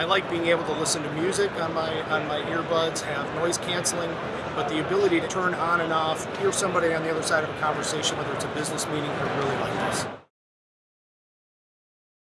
I like being able to listen to music on my on my earbuds, have noise canceling, but the ability to turn on and off, hear somebody on the other side of a conversation, whether it's a business meeting, I really like that.